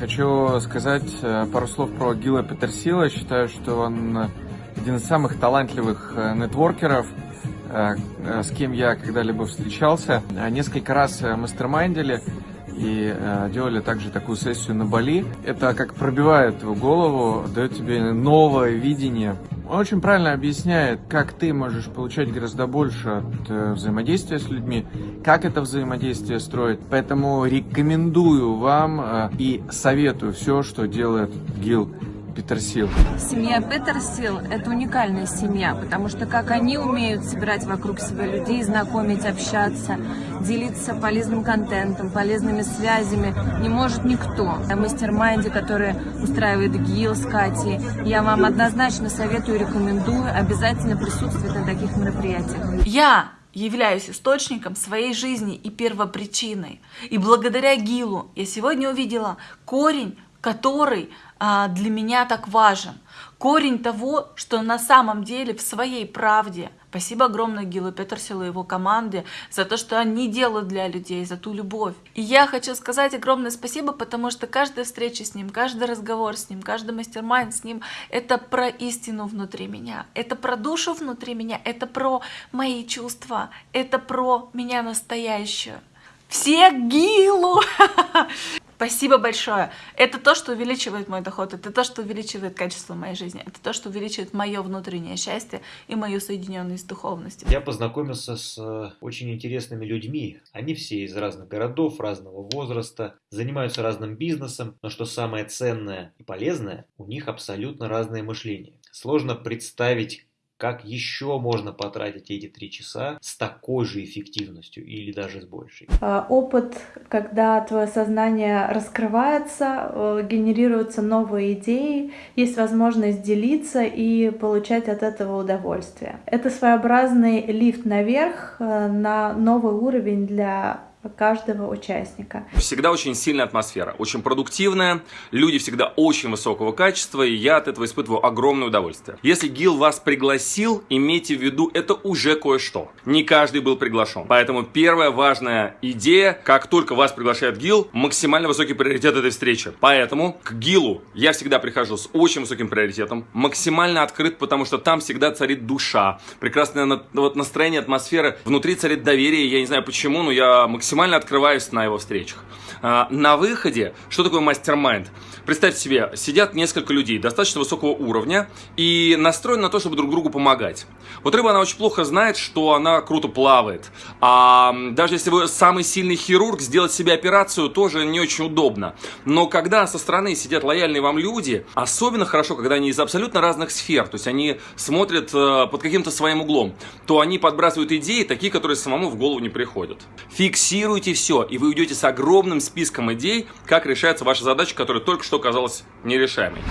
Хочу сказать э, пару слов про Гила Петерсила. Считаю, что он один из самых талантливых э, нетворкеров, э, с кем я когда-либо встречался. Несколько раз мастермайндили и делали также такую сессию на Бали. Это как пробивает твою голову, дает тебе новое видение очень правильно объясняет, как ты можешь получать гораздо больше от э, взаимодействия с людьми, как это взаимодействие строить. Поэтому рекомендую вам э, и советую все, что делает Гил Петерсил. Семья Петерсил – это уникальная семья, потому что как они умеют собирать вокруг себя людей, знакомить, общаться, делиться полезным контентом, полезными связями, не может никто. Мастер-майнде, который устраивает ГИЛ с Катей, я вам однозначно советую и рекомендую обязательно присутствовать на таких мероприятиях. Я являюсь источником своей жизни и первопричиной. И благодаря ГИЛу я сегодня увидела корень который а, для меня так важен. Корень того, что на самом деле в своей правде. Спасибо огромное Гилу Петерсилу и его команде за то, что они делают для людей, за ту любовь. И я хочу сказать огромное спасибо, потому что каждая встреча с ним, каждый разговор с ним, каждый мастер-майнд с ним, это про истину внутри меня, это про душу внутри меня, это про мои чувства, это про меня настоящую. Все Гилу! Спасибо большое. Это то, что увеличивает мой доход, это то, что увеличивает качество моей жизни, это то, что увеличивает мое внутреннее счастье и мою соединенность с духовностью. Я познакомился с э, очень интересными людьми. Они все из разных городов, разного возраста, занимаются разным бизнесом, но что самое ценное и полезное, у них абсолютно разное мышление. Сложно представить, как еще можно потратить эти три часа с такой же эффективностью или даже с большей? А, опыт, когда твое сознание раскрывается, э, генерируются новые идеи, есть возможность делиться и получать от этого удовольствие. Это своеобразный лифт наверх э, на новый уровень для каждого участника. Всегда очень сильная атмосфера, очень продуктивная, люди всегда очень высокого качества, и я от этого испытываю огромное удовольствие. Если ГИЛ вас пригласил, имейте в виду, это уже кое-что. Не каждый был приглашен. Поэтому первая важная идея, как только вас приглашает ГИЛ, максимально высокий приоритет этой встречи. Поэтому к ГИЛу я всегда прихожу с очень высоким приоритетом, максимально открыт, потому что там всегда царит душа, прекрасное вот настроение, атмосфера, внутри царит доверие, я не знаю почему, но я максимально максимально открываюсь на его встречах. А, на выходе, что такое мастер-майнд? Представьте себе, сидят несколько людей достаточно высокого уровня и настроены на то, чтобы друг другу помогать. Вот рыба, она очень плохо знает, что она круто плавает. А даже если вы самый сильный хирург, сделать себе операцию тоже не очень удобно. Но когда со стороны сидят лояльные вам люди, особенно хорошо, когда они из абсолютно разных сфер, то есть они смотрят э, под каким-то своим углом, то они подбрасывают идеи, такие, которые самому в голову не приходят. Фиксируйте все, и вы уйдете с огромным списком идей, как решается ваша задача, которая только что казалась нерешаемой.